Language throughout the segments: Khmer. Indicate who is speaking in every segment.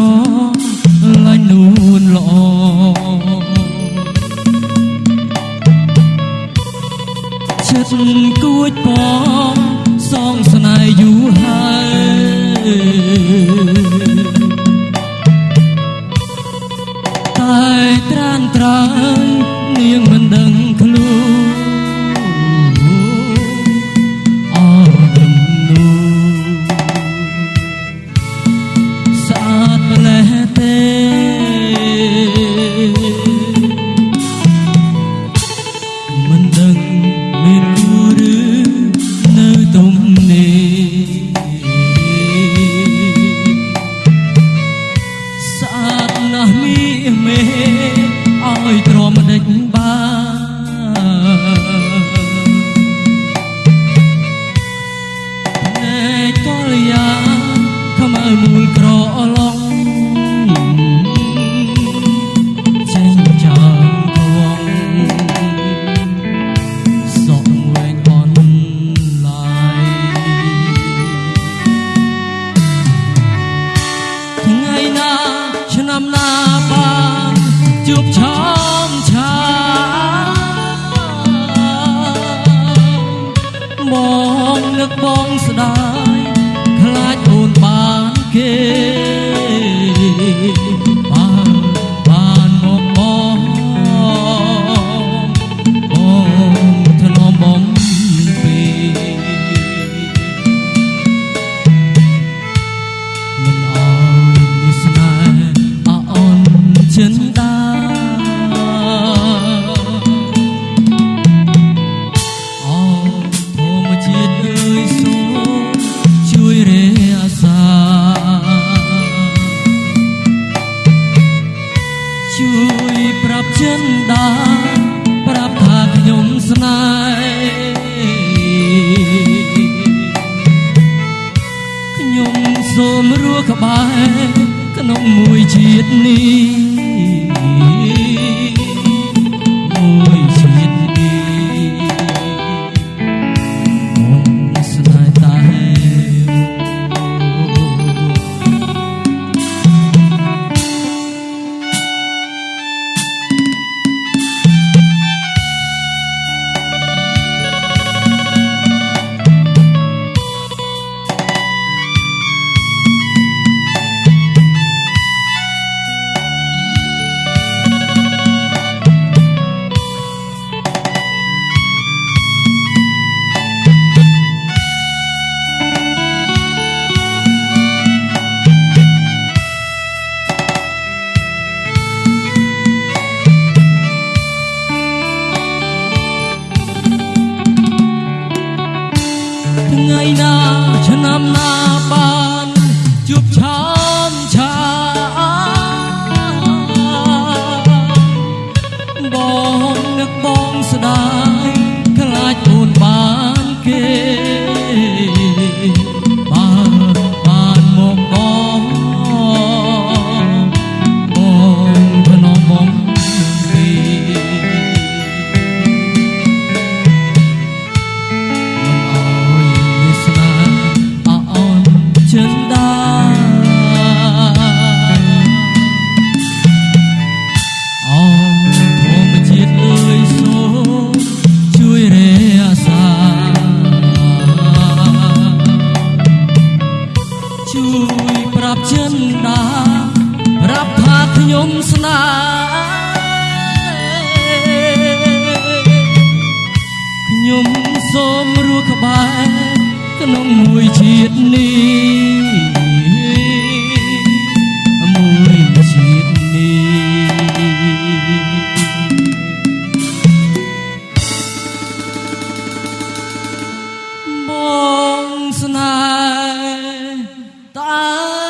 Speaker 1: 哦 នឹកបងស្ដាយខ្លាចអូនបានគេ ជួយប្រាប់ចិនដាប្រាប់ថាខ្ញុំស្នាខ្ញុំសូមរស់ក្បែរក្នុងមួយជាតិនេះ
Speaker 2: Ah.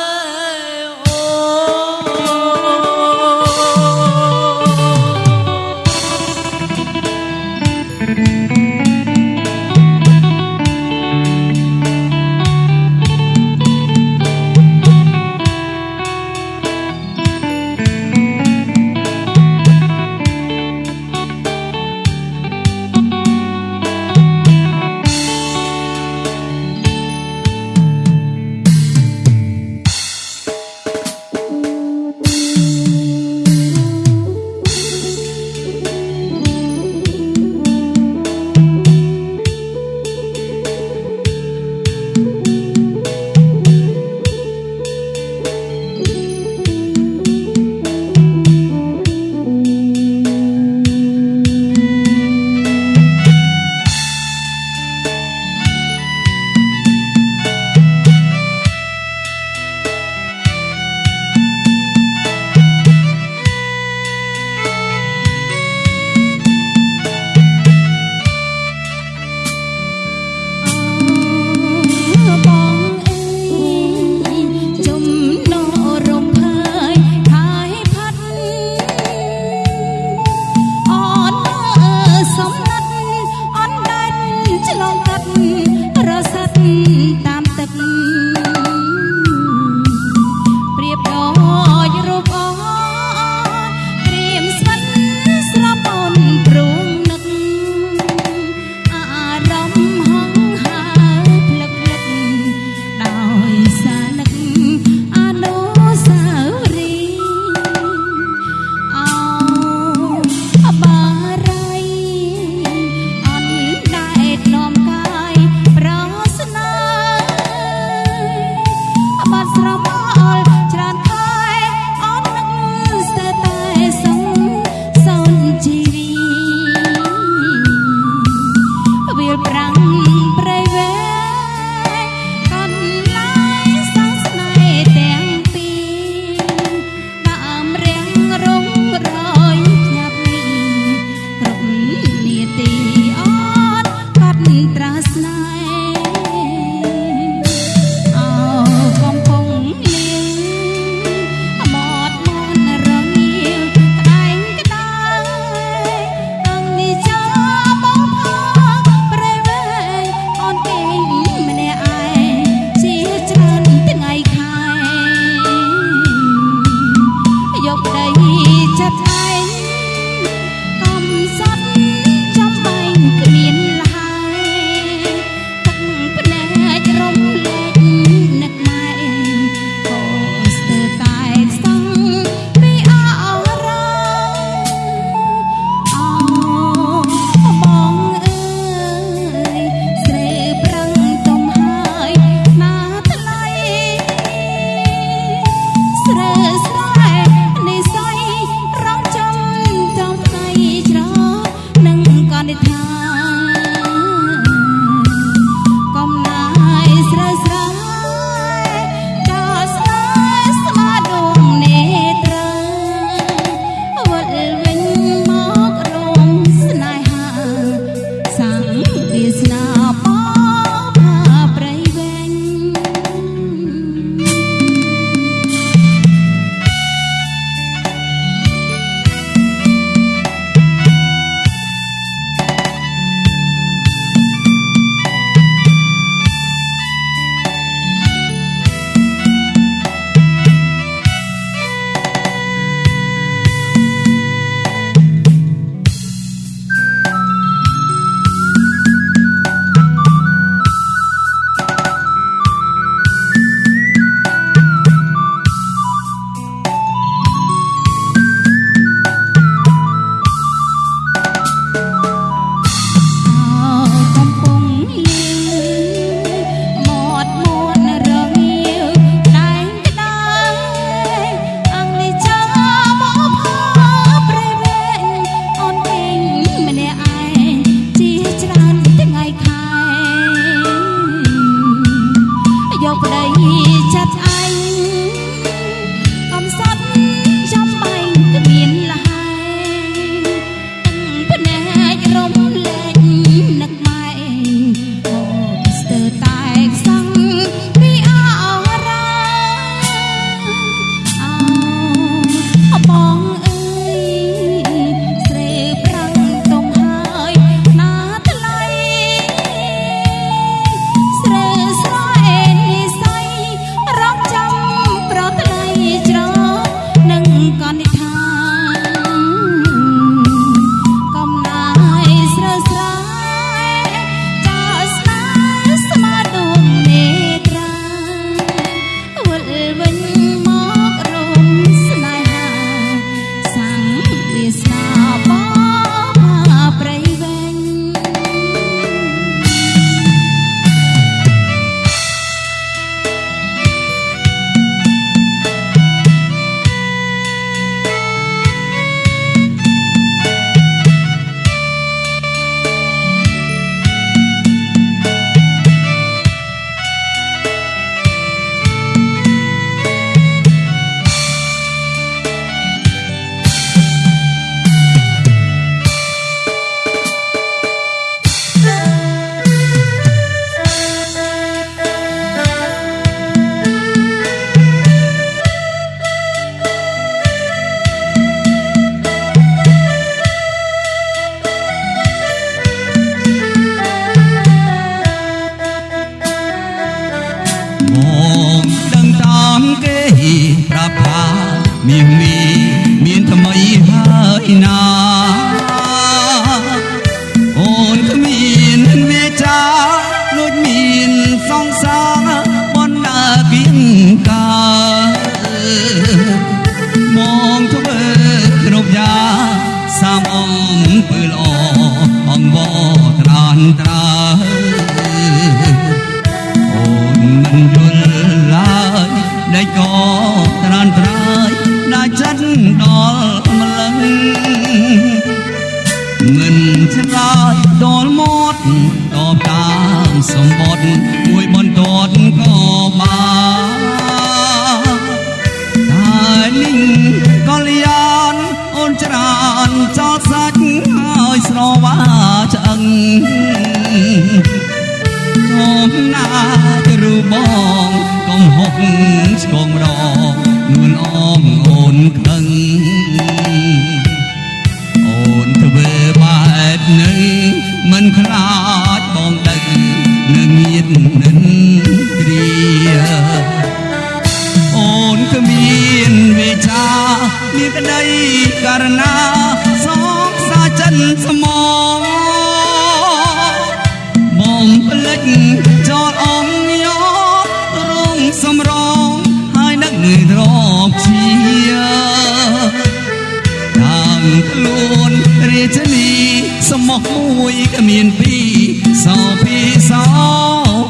Speaker 2: ករណាសងសាចិនស្មងបងផ្លិចចោលអងយោរងសំរងហើយនឹកងើយទ្របជាតាំងខ្លួនរាជនីសមោះមួយគ្មានពីរសោពីសោ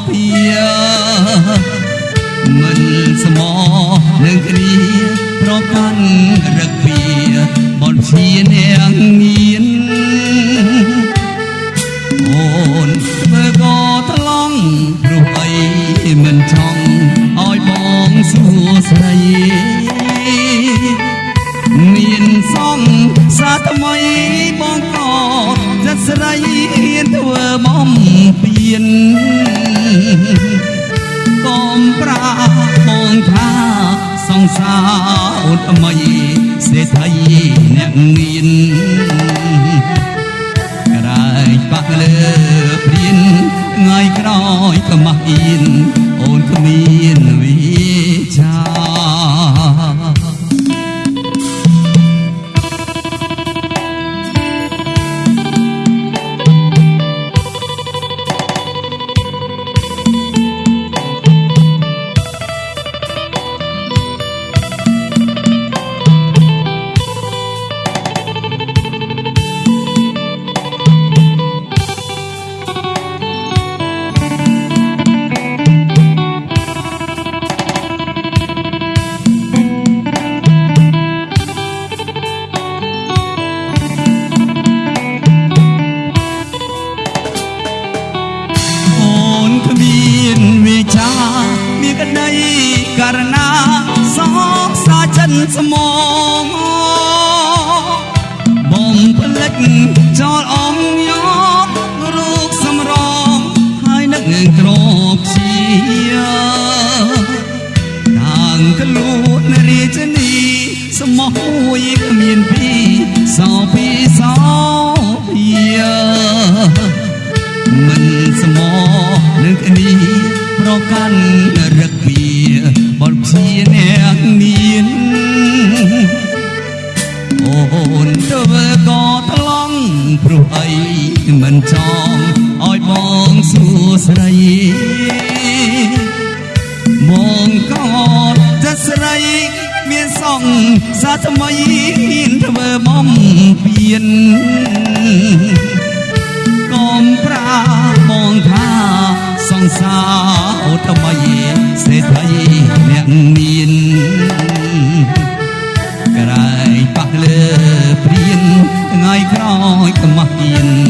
Speaker 2: ពីមិនសមោះនឹង អូនថ្មីសេដ្ឋីអ្នកមានក្រែងបាក់លើព្រៀនថ្ងៃក្រោយក៏មកអៀនអូនគ្មានវិចា ចចោលអងយោរូបសម្រងហើយនឹកងើទ្របជាតាំងខ្លួនរាជនីសមោះមួយគ្មានពីរសោពីសោពីមិនសមនឹងគ្នាប្រកាន់រឹកពីបនជាអ្នកមានអូនធ្វើក៏ថ្លង់ ព្រោះអីមិនចង់ឲ្យបងសួស្ដីមកក៏ចិត្តស្រីមានសងសាថ្មីហ៊ានធ្វើបំពៀនកុំប្រាបងថាសង្សារអូថ្មីសេដ្ឋីអ្នកមានក្រែងប៉ះលើ ព្រៀនថ្ងៃក្រោយខ្មាស់អៀន